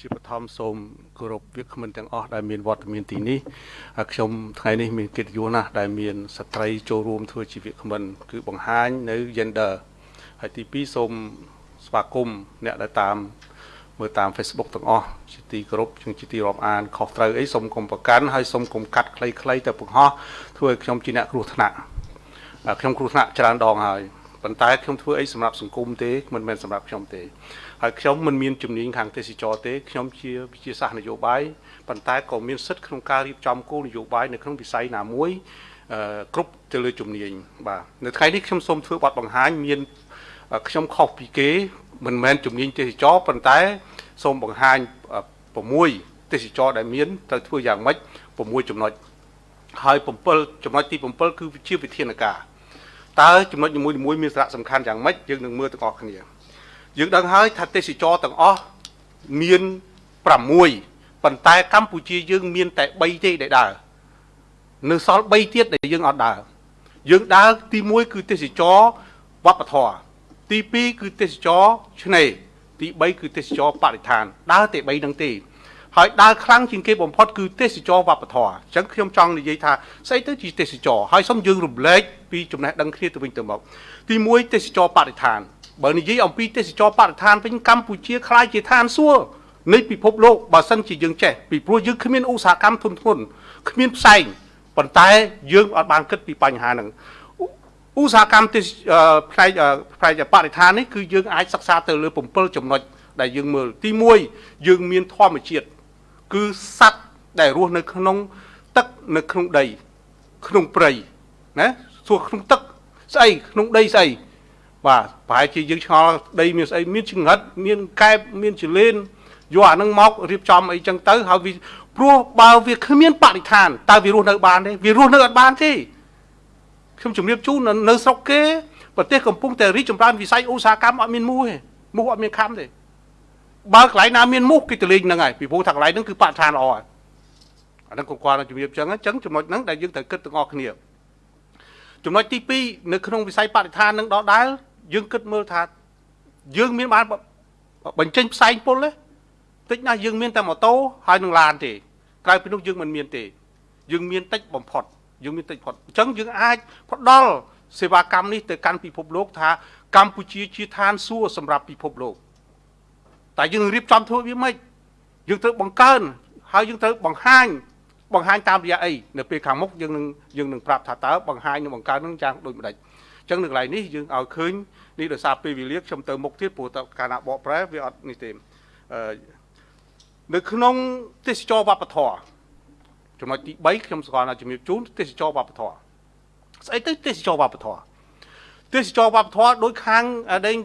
ជាបឋមសូមគោរពវាគ្មិនទាំងអស់ដែលមានវត្តមានទីនេះហើយខ្ញុំថ្ងៃនេះមានកិត្តិយសណាស់ដែលមានស្ត្រីចូលរួមធ្វើជាវាគ្មិន គឺបង្ហាញនៅ gender ហើយទី2សូមស្វាគមន៍អ្នកដែលតាមមើលតាម Facebook ទាំងអស់ជាទីគោរពជាងជាទីរាប់អានខុសត្រូវអីសូមកុំប្រកាន់ហើយសូមកុំកាត់ខ្លីៗទៅបង្ហោះធ្វើឲ្យខ្ញុំជាអ្នកគ្រោះថ្នាក់ខ្ញុំគ្រោះថ្នាក់ច្រើនដងហើយប៉ុន្តែខ្ញុំធ្វើអីសម្រាប់សង្គមទេមិនមែនសម្រាប់ខ្ញុំទេ ហើយខ្ញុំមិនមានជំនាញខាងទេសចរទេខ្ញុំជាវិជាសាស្ត្រនយោបាយប៉ុន្តែក៏មានសិទ្ធិក្នុងការរៀបចំគោលនយោបាយនៅក្នុងវិស័យណាមួយគ្រប់ទៅលើជំនាញបាទនៅថ្ងៃនេះខ្ញុំសូមធ្វើបទបង្ហាញមានខ្ញុំខុសពីគេមិនមែនជំនាញទេសចរប៉ុន្តែសូមបង្ហាញ6ទេសចរដែលមានត្រូវធ្វើយ៉ាងម៉េច6ចំណុចហើយ7ចំណុចទី7គឺជាវិធានការតើចំណុចនីមួយៗមានសារៈសំខាន់យ៉ាងម៉េចយើងនឹងមើលទាំងអស់គ្នា យើងដឹងហើយថាទេសចរទាំងអស់មាន6ប៉ុន្តែកម្ពុជាយើងមានតែ3ទេដែលដើរនៅសល់3ទៀតដែលយើងអត់ដើរយើងដើរទី1គឺទេសចរវប្បធម៌ទី2គឺទេសចរឆ្នេរទី3គឺទេសចរបរិស្ថាន ដើរតែ3នឹងទេហើយដើរខ្លាំងជាងគេបំផុតគឺទេសចរវប្បធម៌អញ្ចឹងខ្ញុំចង់និយាយថាស្អីទៅជាទេសចរហើយសូមយើងរំលែកពីចំណេះដឹងគ្នាទៅវិញទៅមកទី1ទេសចរបរិស្ថាន បើនិយាយអំពីទេសចរបរិស្ថានវិញកម្ពុជាខ្លាយជាឋានសួគ៌នៃពិភពលោកបើសិនជាយើងចេះពីព្រោះយើងគ្មានឧស្សាហកម្មធុនធ្ងន់គ្មានផ្សែងប៉ុន្តែយើងអត់បានគិតពីបញ្ហាហ្នឹងឧស្សាហកម្មទេសផ្នែកផ្នែកបរិស្ថាននេះគឺយើងអាចសិក្សាទៅលើ7ចំណុចដែលយើងមើលទី1យើងមានធម្មជាតិគឺសត្វដែលរស់នៅក្នុងទឹកនៅក្នុងដីក្នុងព្រៃណាសួរក្នុងទឹកស្អីក្នុងដីស្អី បាទប្រហែលជាយើងឆ្ងល់ដីមានស្អីមានចង្រិតមានកែបមានចលេនយកអានឹងមករៀបចំអីចឹងទៅហើយវាព្រោះបើវាគ្មានបរិស្ថានតើវារស់នៅបានទេវារស់នៅអត់បានទេខ្ញុំជម្រាបជូននៅស្រុកគេប្រទេសកំពុងតែរីកចម្រើនវិស័យឧស្សាហកម្មអត់មានមូសទេមូសអត់មានខំទេបើកន្លែងណាមានមូសគេទៅលេងហ្នឹងហើយពីព្រោះថាកន្លែងហ្នឹងគឺបរិស្ថានល្អហើយអាហ្នឹងក៏គាត់ជំរាបចឹងអញ្ចឹងចំណុចហ្នឹងដែលយើងត្រូវគិតទាំងអស់គ្នាចំណុចទី2នៅក្នុងវិស័យបរិស្ថាននឹងដដែល យើងគិតមើលថាយើងមានបានបញ្ចេញផ្សែងពុលទេតិចណាស់យើងមានតែម៉ូតូហើយនឹងឡានទេក្រៅពីនោះយើងមិនមានទេយើងមានតិចបំផុតយើងមានតិចផុតអញ្ចឹងយើងអាចផ្ដល់សេវាកម្មនេះទៅកាន់ពិភពលោកថាកម្ពុជាជាឋានសួគ៌សម្រាប់ពិភពលោកតែយើងរៀបចំធ្វើវាមិនយើងត្រូវបង្កើនហើយយើងត្រូវបង្ហាញបង្ហាញតាមរយៈអីនៅពេលខាងមុខយើងនឹងយើងនឹងប្រាប់ថាតើបង្ហាញនិងបង្កើននឹងយ៉ាងដូចម្ដេចអញ្ចឹងនៅកន្លែងនេះយើងឲ្យឃើញនេះដោយសារពេលវេលាខ្ញុំទៅមុខទៀតព្រោះតើកាលណាបកប្រែវាអត់នេះទេអឺនៅក្នុងទេសចរវប្បធម៌ចំណុចទី3ខ្ញុំស្គាល់ថាជំរាបជូនទេសចរវប្បធម៌ស្អីទៅទេសចរវប្បធម៌ទេសចរវប្បធម៌ដោយខាងដេញ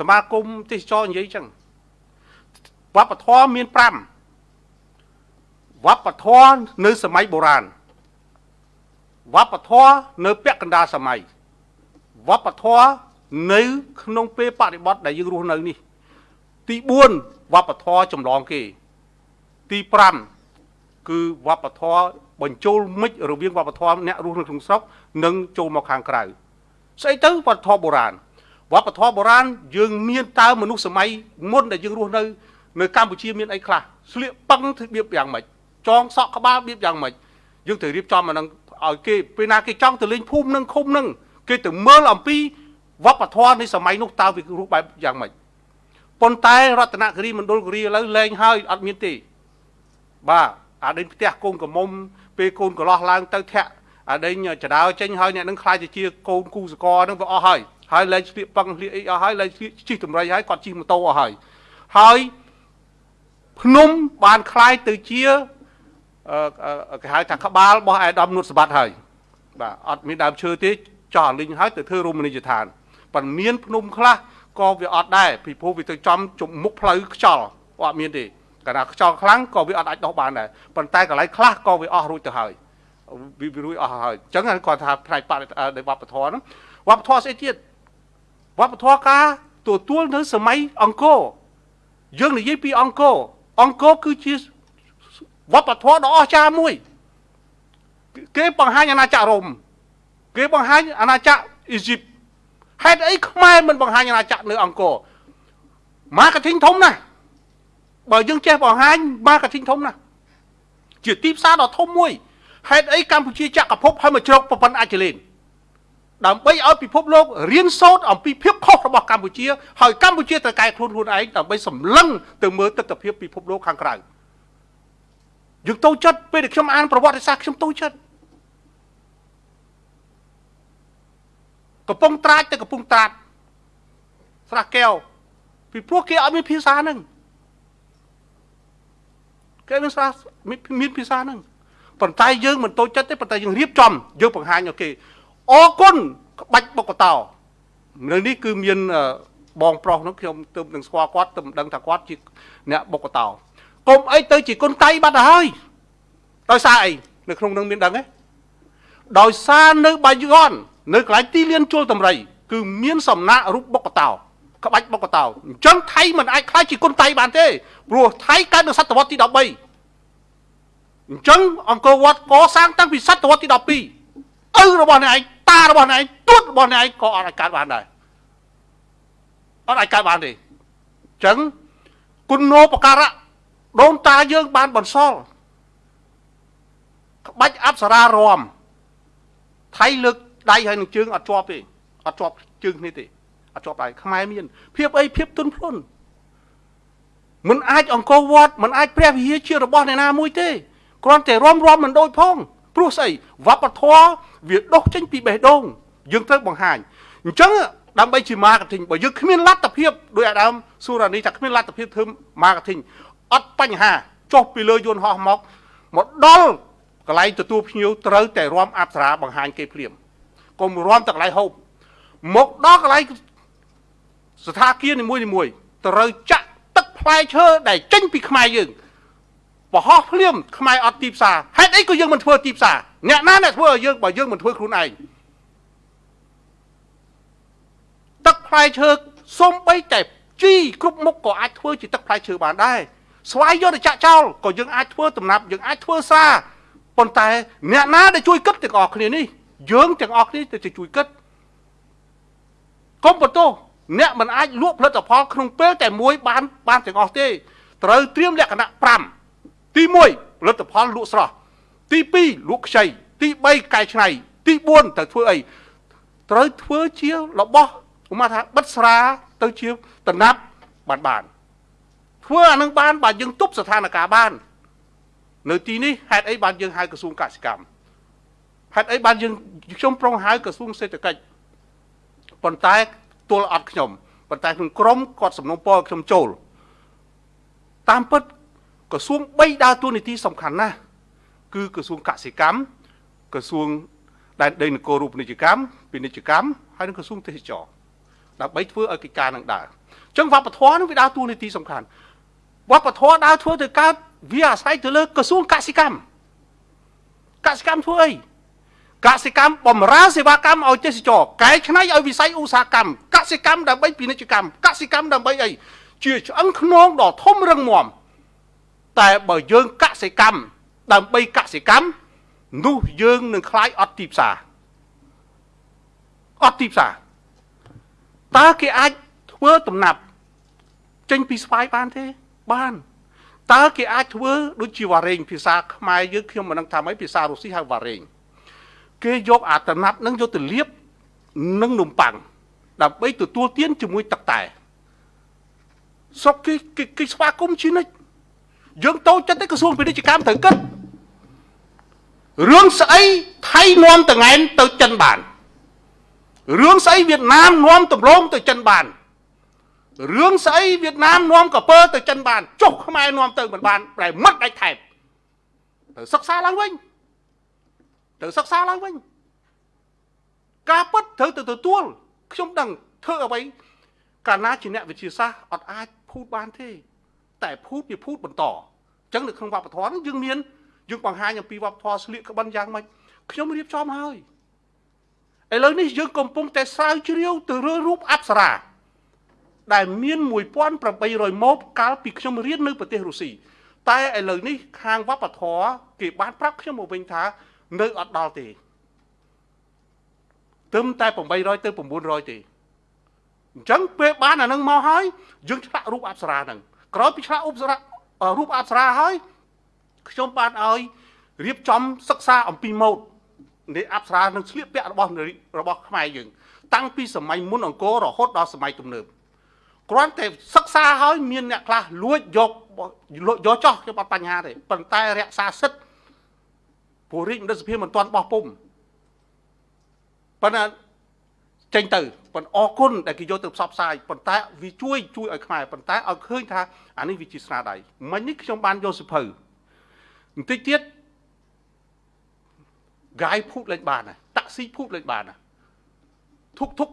សមាគមទេសចរនិយាយចឹងវប្បធម៌មាន5វប្បធម៌នៅសម័យបុរាណវប្បធម៌នៅពាក់កណ្ដាលសម័យ វប្បធម៌នៅ ក្នុងពេលបរិបត្តិដែលយើងរស់នៅនេះ ទី4វប្បធម៌ចម្លងគេ ទី5គឺវប្បធម៌បញ្ចូលមិចរវាងវប្បធម៌អ្នករស់នៅក្នុងស្រុកនិងចូលមកខាងក្រៅស្អីទៅវប្បធម៌បុរាណវប្បធម៌បុរាណយើងមានតើមនុស្សសម័យមុនដែលយើងរស់នៅនៅកម្ពុជាមានអីខ្លះស្លៀកប៉ឹងធ្វើបៀបយ៉ាងម៉េចចងសក់ក្បាលបៀបយ៉ាងម៉េចយើងត្រូវរៀបចំអានឹងឲ្យគេពេលណាគេចង់ទៅលេងភូមិនឹងឃុំនឹង គេទៅមើលអំពីវប្បធម៌នៃសម័យនោះតើវារស់បែបយ៉ាងម៉េចប៉ុន្តែរតនគិរីមណ្ឌលគិរីឥឡូវលែងហើយអត់មានទេបាទអាដេញផ្ទះកូនកមុំពេលកូនកន្លោះឡើងទៅធាក់អាដេញចដោចេញហើយអ្នកនឹងខ្លាចជាកូនគូសកនឹងវាអស់ហើយហើយលែងស្លៀកប៉ឹងស្លៀកអីអស់ហើយលែងស្លៀកជិះតម្រៃហើយគាត់ជិះម៉ូតូអស់ហើយហើយភ្នំបានខ្លាយទៅជាគេហៅថាក្បាលរបស់អាដាមនុតសម្បត្តិហើយបាទអត់មានដើមឈើទេ ចោះលីងហើយទៅធ្វើរមណីយដ្ឋានប៉ុន្តែមានភ្នំខ្លះក៏វាអត់ដែរពីព្រោះវាទៅចំជមុខផ្លូវខ្យល់អត់មានទេកាលណាខ្យល់ខ្លាំងក៏វាអត់អាចដោះបានដែរប៉ុន្តែកន្លែងខ្លះក៏វាអស់រួចទៅហើយវារួចអស់ហើយអញ្ចឹងគាត់ថាផ្នែកបរិវប្បធម៌ហ្នឹងវប្បធម៌ស្អីទៀតវប្បធម៌ការទទួលនៅសម័យអង្គរយើងនិយាយពីអង្គរអង្គរគឺជាវប្បធម៌ដ៏អស្ចារ្យមួយគេបង្ហាញអាណាចក្ររ៉ូម គេបង្ហាញអាណាចក្រអ៊ីស៊ីបហេតុអីខ្មែរមិនបង្ហាញអាណាចក្រនៅអង្គរ marketing ធំណាស់បើយើងចេះបង្ហាញ marketing ធំណាស់ជាទីផ្សារដ៏ធំមួយហេតុអីកម្ពុជាចក្រភពហើយមកជ្រកប្រព័ន្ធអាចលេនដើម្បីឲ្យពិភពលោករៀនសូត្រអំពីភាពខុសរបស់កម្ពុជាហើយកម្ពុជាត្រូវកែខ្លួនខ្លួនឯងដើម្បីសម្លឹងទៅមើលទស្សនវិជ្ជាពិភពលោកខាងក្រៅយើងតូចចិត្តពេលដែលខ្ញុំអានប្រវត្តិសាស្ត្រខ្ញុំតូចចិត្ត កំពុងត្រាចទៅកំពុងត្រាចស្រះកែវពីព្រោះគេអត់មានភាសាហ្នឹងគេមានស្រះមានភាសាហ្នឹងប៉ុន្តែយើងមិនតូចចិត្តទេប៉ុន្តែយើងរៀបចំយើងបង្ហាញឲ្យគេអរគុណក្បាច់បុកកតោនៅនេះគឺមានបងប្រុសនោះខ្ញុំទើបនឹងស្គាល់គាត់ទើបដឹងថាគាត់ជាអ្នកបុកកតោកុំអីទៅជាគុណតៃបាត់ទៅហើយដោយសារអីនៅក្នុងនឹងមានដឹងទេដោយសារនៅបាយ័ន នៅកន្លែងទីលានជលតម្រៃគឺមានសំណាក់រូបបុកកតោក្បាច់បុកកតោអញ្ចឹងថៃមិនអាចខ្លាចជាគុណតៃបានទេព្រោះថៃកើតនៅសតវត្សទី13អញ្ចឹងអង្គរវត្តកសាងតាំងពីសតវត្សទី12ឪរបស់អ្នកឯងតារបស់អ្នកឯងទួតរបស់អ្នកឯងក៏អត់អាចកើតបានដែរអត់អាចកើតបានទេអញ្ចឹងគុណោបការៈដូនតាយើងបានបន្សល់ក្បាច់អប្សរារមថៃលើក ដៃហើយនឹងជើងអត់ជាប់ទេអត់ជាប់ជើងគ្នាទេអត់ជាប់ដៃខ្មែរមានភាពអីភាពទុនភ្លុនមិនអាចអង្គរវត្តមិនអាចព្រះវិហារជារបស់អ្នកណាមួយទេគ្រាន់តែរំរំមិនដូចផងព្រោះស្អីវប្បធម៌វាដុសចេញពីបេះដូងយើងត្រូវបង្ហាញអញ្ចឹងដើម្បីជា marketing បើយើងគ្មានលទ្ធភាពដោយអាដាមស៊ូរ៉ានីថាគ្មានលទ្ធភាពធ្វើ marketing អត់បញ្ហាចុះពីលើយន្តហោះមកមកដល់កន្លែងទទួលភ្ញៀវត្រូវតែរំអប្សរាបង្ហាញគេភ្លាម កុំរំតែកន្លែងហូបមកដល់កន្លែងស្ថាគារនីមួយនីមួយត្រូវចាក់ទឹកផ្លែឈើដែលចេញពីខ្មែរយើងបរោះភ្លាមខ្មែរអត់ទីផ្សារហេតុអីក៏យើងមិនធ្វើទីផ្សារអ្នកណាអ្នកធ្វើឲ្យយើងបើយើងមិនធ្វើខ្លួនឯងទឹកផ្លែឈើសំបីតែជីគ្រប់មុខក៏អាចធ្វើជាទឹកផ្លែឈើបានដែរស្វាយយកទៅចាក់ចោលក៏យើងអាចធ្វើដំណាប់យើងអាចធ្វើសាប៉ុន្តែអ្នកណាដែលជួយគិតទាំងអស់គ្នានេះ យើងទាំងអស់គ្នាទៅជួយគិតកុំបន្ទោសអ្នកមិនអាចលក់ផលិតផលក្នុងពេលតែមួយបានបានទាំងអស់ទេត្រូវត្រៀមលក្ខណៈ5ទី1ផលិតផលលក់ស្រស់ទី2លក់ខ្ចីទី3កែច្នៃទី4ត្រូវធ្វើអីត្រូវធ្វើជារបស់ឧមាថាបិទស្រាទៅជាតំណាប់បានបានធ្វើអានឹងបានបើយើងទប់ស្ថានភាពបាន នៅទីនេះហេតុអីបានយើងហៅក្រសួងកសិកម្ម ហេតុអីបានយើងខ្ញុំប្រុងហៅក្រសួងសេដ្ឋកិច្ចប៉ុន្តែទល់អត់ខ្ញុំប៉ុន្តែក្នុងក្រមគាត់សំណុំពរខ្ញុំចូលតាមពិតក្រសួង3ដើរតួនាទីសំខាន់ណាស់គឺក្រសួងកសិកម្មក្រសួងដែនដីនគររូបនីយកម្មពាណិជ្ជកម្មហើយនិងក្រសួងទេសចរដើម្បីធ្វើឲ្យកិច្ចការនឹងដើរអញ្ចឹងវប្បធម៌នឹងវាដើរតួនាទីសំខាន់វប្បធម៌ដើរធ្វើទៅកើតវាអាស្រ័យទៅលើក្រសួងកសិកម្មកសិកម្មធ្វើអី កសិកម្មបំរើសេវាកម្មឲ្យទេសចរកែច្នៃឲ្យវិស័យឧស្សាហកម្មកសិកម្មដើម្បីពាណិជ្ជកម្មកសិកម្មដើម្បីអីជាឆ្អឹងខ្នងដ៏ធំរឹងមាំតែបើយើងកសិកម្មដើម្បីកសិកម្មនោះយើងនឹងខ្លាយអត់ទីផ្សារអត់ទីផ្សារតើគេអាចធ្វើដំណាប់ចេញពីស្វាយបានទេបានតើគេអាចធ្វើដូចជាវ៉ារេងភាសាខ្មែរយើងខ្ញុំមិនដឹងថាម៉េចភាសារុស្ស៊ីហៅវ៉ារេង គេយកអាតំណាប់នឹងយកទៅលាបនឹងនំប៉័ងដើម្បីទទួលទានជាមួយទឹកតែស្រុកគេគេស្វាគមន៍ជានិច្ចយើងតូចចិត្តទេក្រសួងពាណិជ្ជកម្មត្រូវគិតរឿងស្អីថៃនាំតងែនទៅចិនបានរឿងស្អីវៀតណាមនាំដំឡូងទៅចិនបានរឿងស្អីវៀតណាមនាំកពើទៅចិនបានចុះខ្មែរនាំទៅមិនបានប្រែមិត្តដាច់ថែបទៅសិក្សាឡើងវិញ ទៅសិក្សាឡើងវិញការពិតត្រូវទៅទទួលខ្ញុំដឹងធ្វើអ្វីកាលណាជាអ្នកវិទ្យាសាស្ត្រអត់អាចភូតបានទេ តែភូតវាភូតបន្តអញ្ចឹងនៅក្នុងវប្បធម៌យើងមានយើងបង្ហាញអំពីវប្បធម៌ស្លៀកក្បិនយ៉ាងម៉េចខ្ញុំរៀបចំហើយឥឡូវនេះយើងកំពុងតែស្រាវជ្រាវទៅលើរូបអប្សរាដែលមាន1800ម៉ូតកាលពីខ្ញុំរៀននៅប្រទេសរុស្ស៊ីតែឥឡូវនេះខាងវប្បធម៌គេបានប្រាប់ខ្ញុំមកវិញថា នៅអត់ដល់ទេទឹមតែ800ទៅ900ទេអញ្ចឹងពេលបានអានឹងមកហើយយើងឆ្លាក់រូបអប្សរាហ្នឹងក្រោយពីឆ្លាក់រូបអរូបអប្សរាហើយខ្ញុំបានឲ្យរៀបចំសិក្សាអំពីម៉ូដនៃអប្សរានិងស្លៀកពាក់របស់របស់ខ្មែរយើង តាំងពីសម័យមុនអង្គររហូតដល់សម័យទំនើបគ្រាន់តែសិក្សាហើយមានអ្នកខ្លះលួចយកយកចោះខ្ញុំអត់បញ្ហាទេប៉ុន្តែរក្សាសិទ្ធ ព្រោះរាជមន្ត្រីសភាមិនទាន់បោះពុំប៉ុន្តែចេញទៅប៉ុន្តែអរគុណដែលគេយកទៅផ្សព្វផ្សាយប៉ុន្តែវាជួយជួយឲ្យខ្មែរប៉ុន្តែឲ្យឃើញថាអានេះវាជាស្នាដៃមិញនេះខ្ញុំបានយកសិភៅបន្តិចទៀតកាយភូតលេងបានតាក់ស៊ីភូតលេងបានធុកធុក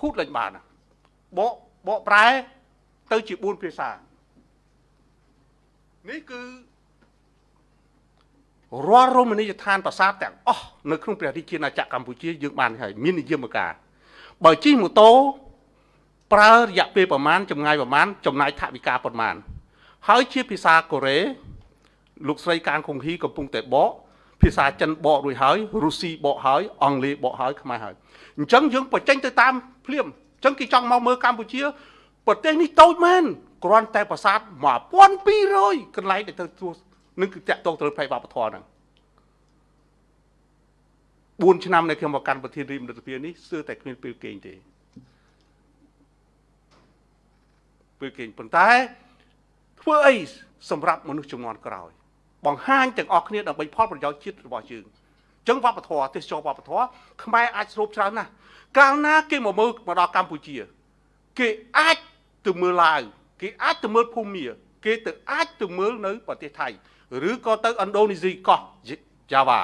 ភូតលេងបានបកបកប្រែទៅជា4ភាសានេះគឺ រាល់រមណីយដ្ឋានប្រាសាទទាំងអស់នៅក្នុងព្រះរាជាណាចក្រកម្ពុជាយើងបានហើយមាននិយមការបើជិះម៉ូតូប្រើរយៈពេលប្រមាណចម្ងាយប្រមាណចំណាយថវិកាប្រមាណហើយជាភាសាកូរ៉េលោកស្រីកាងគង្ហ៊ីកំពុងតែបកភាសាចិនបករួចហើយរុស្ស៊ីបកហើយអង់គ្លេសបកហើយខ្មែរហើយអញ្ចឹងយើងបញ្ចេញទៅតាមភ្លាមអញ្ចឹងគេចង់មកមើលកម្ពុជាប្រទេសនេះតូចមែនគ្រាន់តែប្រាសាទ1200កន្លែងដែលទៅទស្សនឹ ងគឺតាក់ទងទៅផ្នែកវប្បធម៌ហ្នឹង4ឆ្នាំនៃខ្ញុំមកកាន់ប្រធានរាជមន្ត្រីសភានេះស្ទើរតែគ្មានពេលគេងទេពេលគេងប៉ុន្តែធ្វើអីសម្រាប់មនុស្សចំនួនក្រោយ បង្ហាញទាំងអស់គ្នាដើម្បីផលប្រយោជន៍ជាតិរបស់យើងអញ្ចឹងវប្បធម៌ទេសចរវប្បធម៌ខ្មែរអាចស្រូបច្រើនណាស់កាលណាគេមកមើលមកដល់កម្ពុជា គេអាចទៅមើលឡាវគេអាចទៅមើលភូមា គេទៅអាចទៅមើលនៅប្រទេសថៃ ឬក៏ទៅឥណ្ឌូនេស៊ីកោះ Java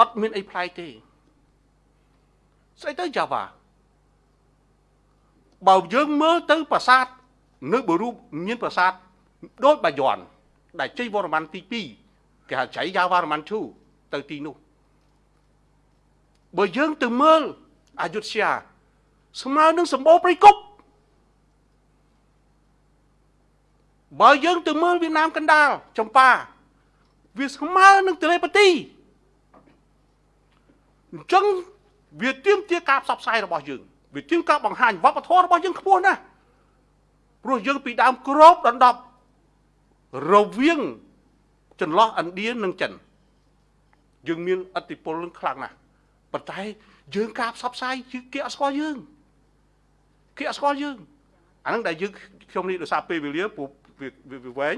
អត់មានអីប្លែកទេស្អីទៅ Java បើយើងមើលទៅប្រាសាទនៅបរូបមានប្រាសាទដូចបាយ័នដែលជ័យវរ្ម័នទី2គេហៅចៃយ៉ាវរ្ម័ន2ទៅទីនោះបើយើងទៅមើលអយុធ្យាស្មើនឹងសម្បូរព្រៃគុក បើយើងទៅមើលវៀតណាមកណ្ដាលចម្ប៉ាវាស្មើនឹងទលេប៉ាទីអញ្ចឹងវាទៀមទាការផ្សព្វផ្សាយរបស់យើងវាទៀមការបង្ហាញវប្បធម៌របស់យើងខ្ពស់ណាស់ព្រោះយើងពីដើមក្របដណ្ដប់រវាងចន្លោះឥណ្ឌានិងចិនយើងមានអធិពលនឹងខ្លាំងណាស់ប៉ុន្តែយើងការផ្សព្វផ្សាយគេអត់ស្គាល់យើងគេអត់ស្គាល់យើងអាហ្នឹងដែលយើងខ្ញុំនេះដោយសារពេលវេលាព្រោះ វាវែង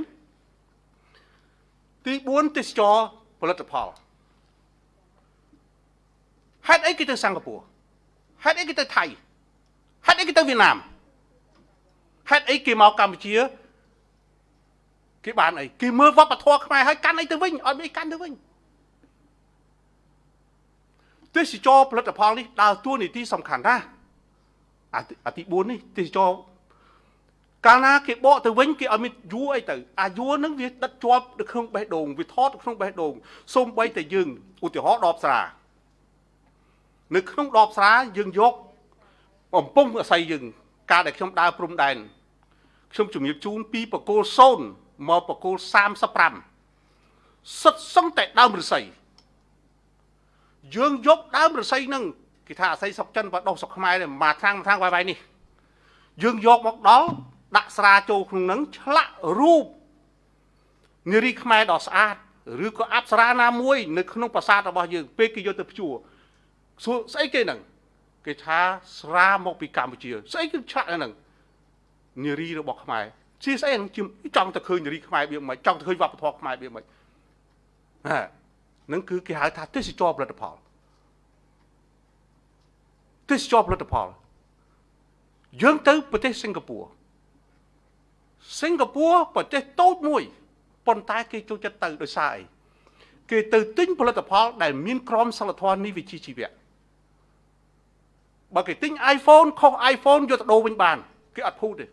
ទី4ទេសចរផលិតផលហេតុអីគេទៅសិង្ហបុរីហេតុអីគេទៅថៃហេតុអីគេទៅវៀតណាមហេតុអីគេមកកម្ពុជាគេបានអីគេមើលវប្បធម៌ខ្មែរហើយកាន់អីទៅវិញអត់មានកាន់ទៅវិញទេសចរផលិតផលនេះដើរតួនាទីសំខាន់ណាស់អាទី4នេះទេសចរ កាលណាគេបកទៅវិញគេឲ្យមានយួរអីទៅអាយួរហ្នឹងវាដិតជាប់នៅក្នុងបេះដូងវាថតនៅក្នុងបេះដូងសូម្បីតែយើងឧទាហរណ៍ដបស្រានៅក្នុងដបស្រាយើងយកបំពង់អស័យយើងកាលដែលខ្ញុំដើរព្រំដែនខ្ញុំជំរាបជូនពីបកគោល0មកបកគោល35សិតសឹងតែដើមរស័យយើងយកដើមរស័យហ្នឹងគេថាអស័យសុកចិនបើដុះសុកខ្មែរនេះមួយខាងមួយខាងវាយវាយនេះយើងយកមកដល់ ដាក់ស្រាចូលក្នុងហ្នឹងឆ្លាក់រូបនារីខ្មែរដ៏ស្អាតឬក៏អប្សរាណាមួយ នៅក្នុងប្រាសាទរបស់យើង ពេលគេយកទៅភ្ជួរសួរស្អីគេហ្នឹងគេថាស្រាមកពីកម្ពុជា ស្អីគឺឆ្លាក់ហ្នឹងនារីរបស់ខ្មែរជាស្អីហ្នឹងចង់ទៅឃើញនារីខ្មែរវាមិនចង់ទៅឃើញវប្បធម៌ខ្មែរវាមិនណាហ្នឹងគឺគេហៅថាទេសចរផលិតផលទេសចរផលិតផលយើងទៅប្រទេសសិង្ហបុរី សិង្ហបុរីប្រទេសតូចមួយប៉ុន្តែគេចូលចិត្តទៅដោយសារអីគេទៅទិញផលិតផល ដែលមានក្រមសីលធម៌នេះវិជ្ជាជីវៈបើគេទិញ iPhone ខុស iPhone យកទៅដូរវិញបានគេអត់ភូតទេ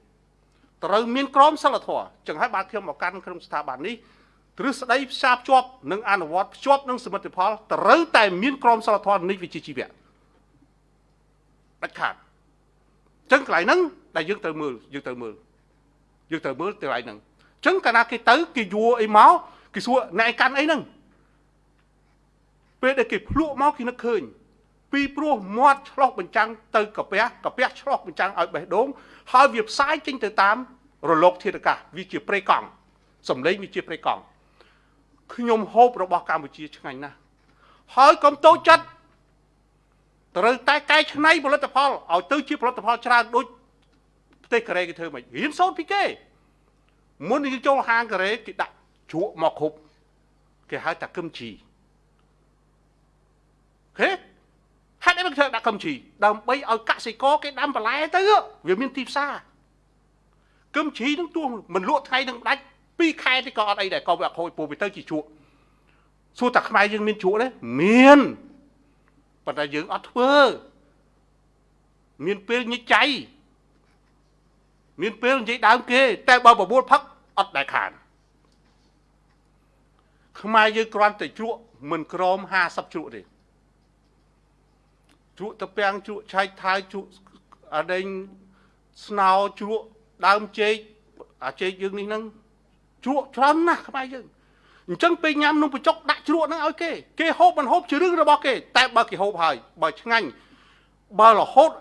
ត្រូវមានក្រមសីលធម៌ចឹងហើយបាទខ្ញុំមកកាន់ក្នុងស្ថាប័ននេះទ្រឹស្ដីផ្សារភ្ជាប់និងអនុវត្តភ្ជាប់នឹងសមិទ្ធផលត្រូវតែមានក្រមសីលធម៌នេះវិជ្ជាជីវៈដាច់ខាតចឹងកន្លែងហ្នឹងដែលយើងត្រូវមើលយើងត្រូវមើល យើងត្រូវមើលទៅឯហ្នឹងអញ្ចឹងកាលណាគេទៅគេយួរអីមកគេសួរអ្នកឯកាន់អីហ្នឹងពេលដែលគេភ្លក់មកគេនឹកឃើញពីព្រោះមាត់ឆ្លោះបញ្ចាំងទៅកាពះកាពះឆ្លោះបញ្ចាំងឲ្យបេះដូងហើយវាផ្សាយចេញទៅតាមរលកធាតុអាកាសវាជាប្រេកង់សំឡេងវាជាប្រេកង់ខ្ញុំហូបរបស់កម្ពុជាឆ្ងាញ់ណាស់ហើយកុំតូចចិត្តត្រូវតែកែច្នៃផលិតផលឲ្យទៅជាផលិតផលច្រើនដូច ប្រទេសកូរ៉េគេធ្វើមិនរៀនសូត្រពីគេមុនយើងចូលហាងកូរ៉េគេដាក់ជ្រក់មកគ្រប់គេហៅថាគឹមជីហេហេតុអីមិនធ្វើដាក់គឹមជីដើម្បីឲ្យកសិករគេដាំបន្លែទៅវាមានទីផ្សារគឹមជីនឹងទោះមិនលក់ថ្ងៃនឹងដាច់2ខែទេក៏អត់អីដែរក៏វាអត់ខូចពូវាទៅជាជ្រក់សួរតែខ្មែរយើងមានជ្រក់ទេមានប៉ុន្តែយើងអត់ធ្វើមានពេលញិចចៃ មានពេលនិយាយដើមគេ តែបើបបួលផឹកអត់ដែលខានខ្មែរយើងគ្រាន់តែជ្រក់មិនក្រម50ជ្រក់ទេជ្រក់តពាំងជ្រក់ឆៃថៅជ្រក់អដេញស្នោជ្រក់ដើមចេកអាចេកយើងនេះហ្នឹងជ្រក់ច្រើនណាស់ខ្មែរយើងអញ្ចឹងពេលញ៉ាំនំបញ្ចុកដាក់ជ្រក់ហ្នឹងឲ្យគេគេហូបមិនហូបជារឿងរបស់គេ តែបើគេហូបហើយបើឆ្ងាញ់បើរហូត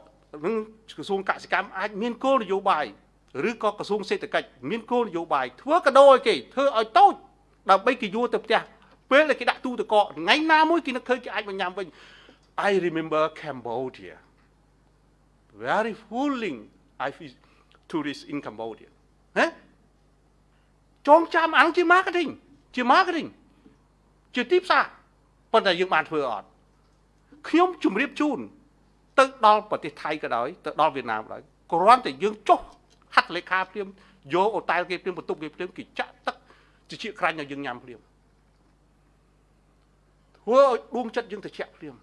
នឹងក្រសួងកសិកម្មអាចមានគោលនយោបាយ ឬក៏ក្រសួងសេដ្ឋកិច្ចមានគោលនយោបាយធ្វើកដោឲ្យគេធ្វើឲ្យតូចដើម្បីគេយួរទៅផ្ទះពេលដែលគេដាក់ទូទឹកកកថ្ងៃណាមួយគេនឹកឃើញគេអាចមកញ៉ាំវិញ I remember Cambodia very fooling I feel tourists in Cambodia ហ៎ចងចាំអានឹងជា marketing ជា marketing ជាទីផ្សារប៉ុន្តែយើងបានធ្វើអត់ខ្ញុំជម្រាបជូនទៅដល់ប្រទេសថៃក៏ដោយទៅដល់វៀតណាមក៏ដោយគ្រាន់តែយើងចុះ ហត្ថលេខាព្រាមយកអូតែលគេព្រាមបន្ទប់គេព្រាមគេចាក់ទឹកជាជាក្រាញ់ឲ្យយើងញ៉ាំព្រាមធ្វើឲ្យដួងចិត្តយើងត្រជាក់ព្រាម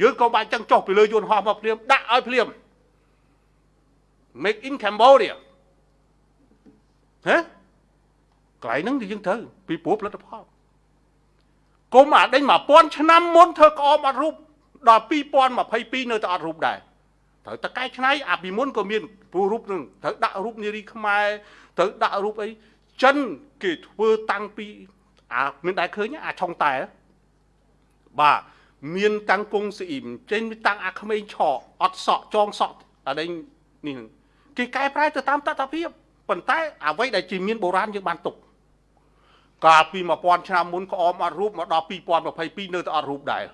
យើងក៏បាច់ចឹងចុះពីលើយន្តហោះមកព្រាមដាក់ឲ្យព្រាម make in Cambodia ហ៎កន្លែងហ្នឹងគឺយើងត្រូវពីព្រោះផលិតផលគុំអាដេញ1000ឆ្នាំមុនធ្វើក្អមអត់រូបដល់2022នៅតែអត់រូបដែរ ត្រូវតែកែច្នៃអាពីមុនក៏មានព្រោះរូបនឹងត្រូវដាក់រូបនារីខ្មែរត្រូវដាក់រូបអីចិនគេធ្វើតាំងពីអាមានដែរឃើញអាឆុងតែបាទមានតាំងគង់ស្អ៊ីមចេញតាំងអាក្មេងឆក់អត់សក់ចងសក់អានេះនេះគេកែប្រែទៅតាមតថភាពប៉ុន្តែអ្វីដែលជាមានបុរាណយើងបានទុកកាលពី1000ឆ្នាំមុនក្អមអត់រូបមកដល់2022នៅតែអត់រូបដែរ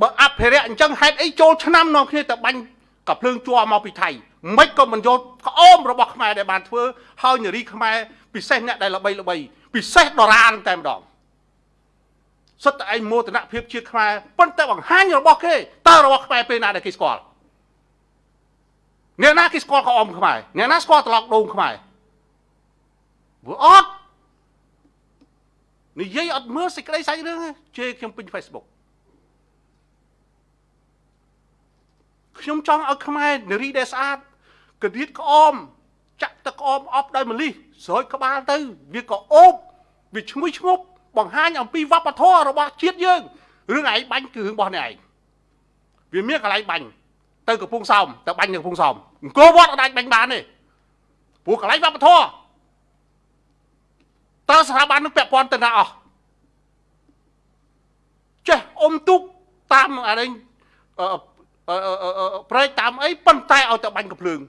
បើអភិរក្សអញ្ចឹងហេតុអីចូលឆ្នាំនាំគ្នាទៅបាញ់កាភ្លើងជួមកពីថៃមិនក៏មិនយកក្អមរបស់ខ្មែរដែលបានធ្វើហើយនារីខ្មែរពិសេសអ្នកដែលល្បីល្បីពិសេសដរានតែម្ដងសុទ្ធតែឯងមោទនភាពជាតិខ្មែរប៉ុន្តែបង្ហាញរបស់គេតើរបស់ខ្មែរពេលណាដែលគេស្គាល់អ្នកណាគេស្គាល់ក្អមខ្មែរអ្នកណាស្គាល់ត្រឡោកដូងខ្មែរព្រោះអត់និយាយអត់មើលសេចក្តីសាច់រឿងជេរខ្ញុំពេញ Facebook ខ្ញុំចង់ឲ្យខ្មែរនារីដែលស្អាតកដៀតក្អមចាក់ទឹកក្អមអប់ដោយម្លិះស្រោចក្បាលទៅវាក៏អូបវាឈ្ងុយឈ្ងប់បង្ហាញអំពីវប្បធម៌របស់ជាតិយើងរឿងឯងបាញ់គឺរឿងរបស់អ្នកឯងវាមានកន្លែងបាញ់ទៅកំពង់សោមទៅបាញ់នៅកំពង់សោមអង្គរវត្តអត់អាចបាញ់បានទេព្រោះកន្លែងវប្បធម៌តើស្ថាប័ននឹងពាក់ព័ន្ធទៅណាអស់ចេះអុំទុកតាមអានេះ ប្រែកតាមអីប៉ុន្តែឲ្យទៅបាញ់កំភ្លើង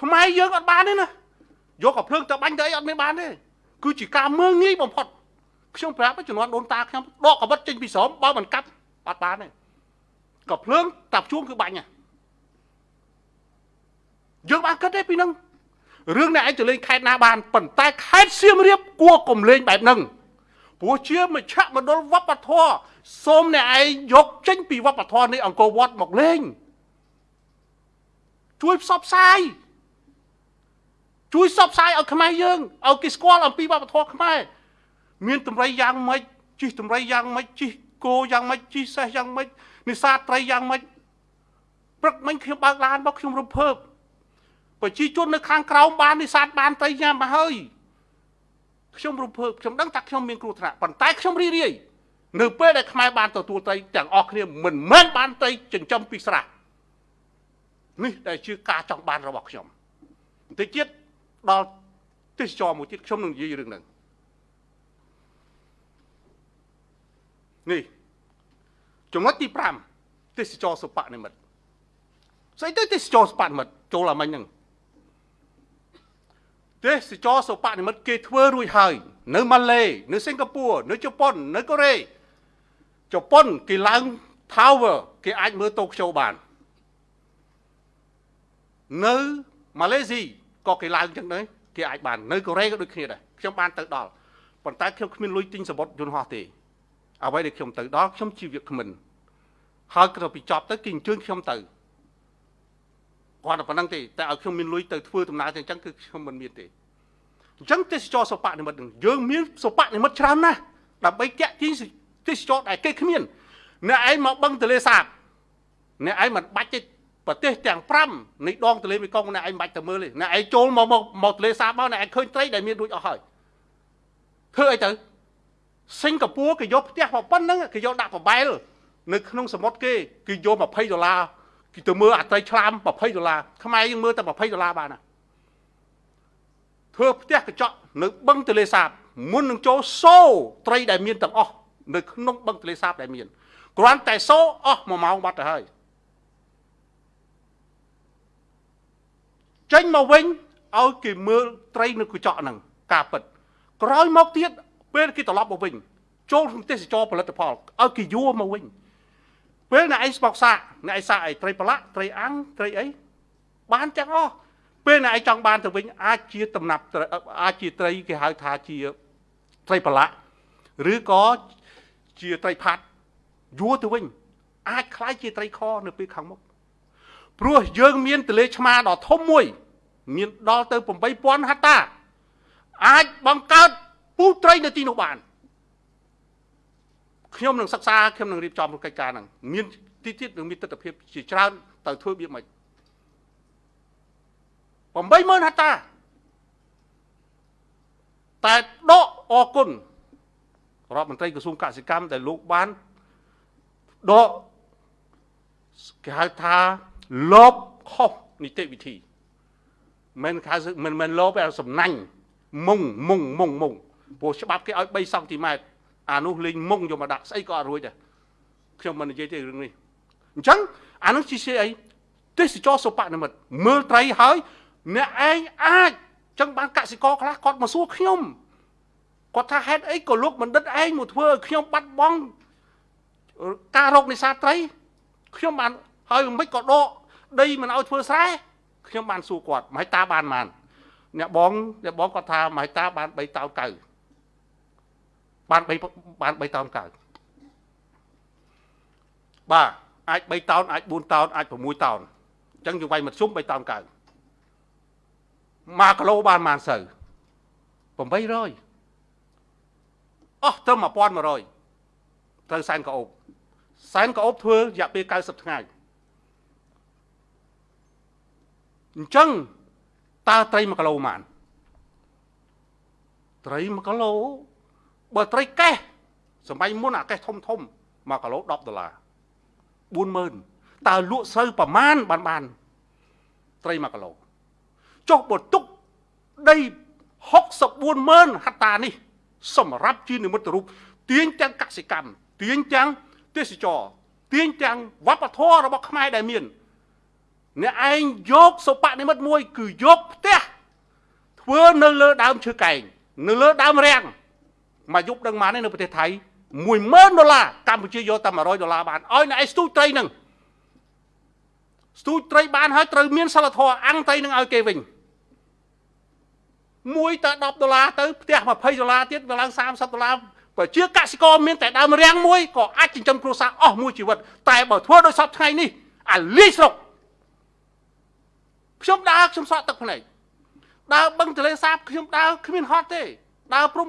ខ្មែរយើងអត់បានទេណាយកកំភ្លើងទៅបាញ់ទៅអីអត់មានបានទេគឺជាការមើងងាយបំផុតខ្ញុំប្រាប់ជំនាន់ដូនតាខ្ញុំដកកវិតចេញពីស្រោមបើមិនកាប់អត់បានទេកំភ្លើងតាប់ជួងគឺបាញ់យើងបានគិតទេពីនឹងរឿងនេះឯងទៅលេងខេត្តណាបានប៉ុន្តែខេត្តសៀមរាបគួរកុំលេងបែបហ្នឹង ព្រោះជាមជ្ឈមណ្ឌលវប្បធម៌សូមអ្នកឯងយកចេញពីវប្បធម៌នៃអង្គរវត្តមកលេងជួយផ្សព្វផ្សាយជួយផ្សព្វផ្សាយឲ្យខ្មែរយើងឲ្យគេស្គាល់អំពីវប្បធម៌ខ្មែរមានតម្រៃយ៉ាងម៉េចជិះតម្រៃយ៉ាងម៉េចជិះគោយ៉ាងម៉េចជិះសេះយ៉ាងម៉េចនេសាទត្រីយ៉ាងម៉េចព្រឹកមិញខ្ញុំបើកឡានមកខ្ញុំរំភើបប្រជាជននៅខាងក្រោមបាននេសាទបានត្រីញ៉ាំមកហើយ ខ្ញុំរំភើបខ្ញុំដឹងថាខ្ញុំមានគ្រោះថ្នាក់ប៉ុន្តែខ្ញុំរីរាយនៅពេលដែលខ្មែរបានទទួលត្រីទាំងអស់គ្នាមិនមែនបានត្រីចិញ្ចឹមពីស្រះនេះដែលជាការចង់បានរបស់ខ្ញុំបន្តិចទៀតដល់ទេសចរមួយទៀតខ្ញុំនឹងនិយាយរឿងហ្នឹងនេះចំណុចទី5ទេសចរសុបនិមិត្តស្អីទៅទេសចរសុបនិមិត្តចូលអាមិញហ្នឹង ទេសចរសុបនិមិត្តគេធ្វើរួចហើយ នៅម៉ាឡេនៅសិង្ហបុរីនៅជប៉ុន នៅកូរ៉េជប៉ុនគេឡើង tower គេអាចមើលតូក្យូបាន នៅម៉ាឡេស៊ីក៏គេឡើងចឹងដែរគេអាចបាននៅកូរ៉េក៏ដូចគ្នាដែរខ្ញុំបានទៅដល់ប៉ុន្តែខ្ញុំគ្មានលុយទិញសមុទ្រយន្តហោះទេអ្វីដែលខ្ញុំទៅដល់ខ្ញុំជាវាគ្មិនហើយក្រោយពីចប់ទៅគេអញ្ជើញខ្ញុំទៅ គាត់តែប៉ុណ្្នឹងទេតែឲ្យខ្ញុំមានលុយទៅធ្វើដំណើរទាំងអញ្ចឹងគឺខ្ញុំមិនមានទេអញ្ចឹងទេសចរសុបនិមិត្តនឹងយើងមានសុបនិមិត្តច្រើនណាស់ដើម្បីតាក់ទាញទេសចរដែលគេគ្មានអ្នកឯងមកបឹងទលេសាបអ្នកឯងមិនបាច់ទេប្រទេសទាំង5នៃដងទលេមេគង្គអ្នកឯងមិនបាច់ទៅមើលទេអ្នកឯងចូលមកមកមកទលេសាបមកអ្នកឯងឃើញត្រីដែលមានរួចអស់ហើយធ្វើអីទៅសិង្ហបុរីគេយកផ្ទះប៉ុណ្្នឹងគេយកដាក់ប្របែលនៅក្នុងសមុទ្រគេគេយក20ដុល្លារ គេទៅមើលអាត្រីឆ្លាម20ដុល្លារខ្មែរយើងមើលតែ20ដុល្លារបានណាធ្វើផ្ទះកញ្ចក់នៅបឹងទលេសាបមុននឹងចូលសូត្រីដែលមានទាំងអស់នៅក្នុងបឹងទលេសាបដែលមានគ្រាន់តែសូអស់1ម៉ោងបាត់ទៅហើយចេញមកវិញឲ្យគេមើលត្រីនៅកញ្ចក់ហ្នឹងការពិតក្រោយមកទៀតពេលគេត្រឡប់មកវិញចូលក្នុងទេសចរផលិតផលឲ្យគេយួរមកវិញ ពេលអ្នកឯងស្បោកសាកអ្នកឯងសាកអីត្រីប្រឡាក់ត្រីអាំងត្រីអីបានទាំងអស់ពេលអ្នកឯងចង់បានទៅវិញអាចជាដំណាប់អាចជាត្រីគេហៅថាជាត្រីប្រឡាក់ឬក៏ជាត្រីផាត់យួរទៅវិញអាចคล้ายជាត្រីខនៅពេលខាងមុខព្រោះយើងមានទលេឆ្មាដ៏ធំមួយ មានដល់ទៅ8000ហត្តា អាចបង្កើតពូត្រីនៅទីនោះបាន ខ្ញុំនឹងសិក្សាខ្ញុំនឹងរៀបចំកិច្ចការហ្នឹងមានទីទៀតនឹងមានទស្សនវិជ្ជាជាច្រើនទៅធ្វើវាមិន80000ហត្តាតែដកអគុណរដ្ឋមន្ត្រីក្រសួងកសិកម្មដែលលោកបានដកគេហៅថាលបខុសនីតិវិធីមិនហៅមិនមិនលបតែសំណាញ់មុងមុងមុងមុងព្រោះច្បាប់គេឲ្យ3សង់ទីម៉ែត្រ អានោះលេងមុងយកមកដាក់ស្អីក៏អត់រួចដែរខ្ញុំមិននិយាយទេរឿងនេះអញ្ចឹងអានោះជាអីទេសចរសុបនិមិត្តមើលត្រីហើយអ្នកឯងអាចចឹងបានកសិករខ្លះគាត់មកសួរខ្ញុំគាត់ថាហេតុអីក៏លោកបណ្ឌិតឯងមកធ្វើឲ្យខ្ញុំបាត់បង់ការរកនេសាទត្រីខ្ញុំបានហើយមិនក៏ដកដីមិនឲ្យធ្វើស្រែខ្ញុំបានសួរគាត់មហិតាបានបានអ្នកបងអ្នកបងគាត់ថាមហិតាបាន3តោនកៅ បាន3បាន3តោនកៅបាទអាច3តោនអាច4តោនអាច6តោនអញ្ចឹងយើងវាយមធ្យម3តោនកៅ1គីឡូបានប៉ុន្មានសូវ800អស់ត្រឹម1100ត្រូវសែនកោបសែនកោបធ្វើរយៈពេល90ថ្ងៃអញ្ចឹងតើត្រី1គីឡូប៉ុន្មានត្រី1គីឡូ បើត្រីកេះសម័យមុនអាកេះធំធំ1គីឡូ10ដុល្លារ40000តើលក់ស្រូវប្រមាណបានបានត្រី1គីឡូចុះបើទុកដី640,000ហត្តានេះ សម្រាប់ជានិមិត្តរូបទាញទាំងកសិកម្មទាញទាំងទេសចរទាញទាំងវប្បធម៌របស់ខ្មែរដែលមានអ្នកឯងយកសុបនិមិត្តមួយ គឺយកផ្ទះធ្វើនៅលើដើមឈើកែងនៅលើដើមរាំង មកយប់ដឹងម៉ាននៅប្រទេសថៃ10000ដុល្លារកម្ពុជាយកតែ100ដុល្លារបានឲ្យអ្នកឯងស្ទូចត្រីនឹងស្ទូចត្រីបានហើយត្រូវមានសិលធម៌អាំងត្រីនឹងឲ្យគេវិញមួយទៅ10ដុល្លារទៅផ្ទះ20ដុល្លារទៀតវាឡើង30ដុល្លារប្រជាកសិករមានតែដើមរាំងមួយក៏អាចចិញ្ចឹមគ្រួសារអស់មួយជីវិតតែបើធ្វើដោយសពថ្ងៃនេះអាលីស្រុកខ្ញុំដើរខ្ញុំសក់ទឹកភ្នែកដើរបឹងទលេសាបខ្ញុំដើរគ្មានហត់ទេដើរព្រំ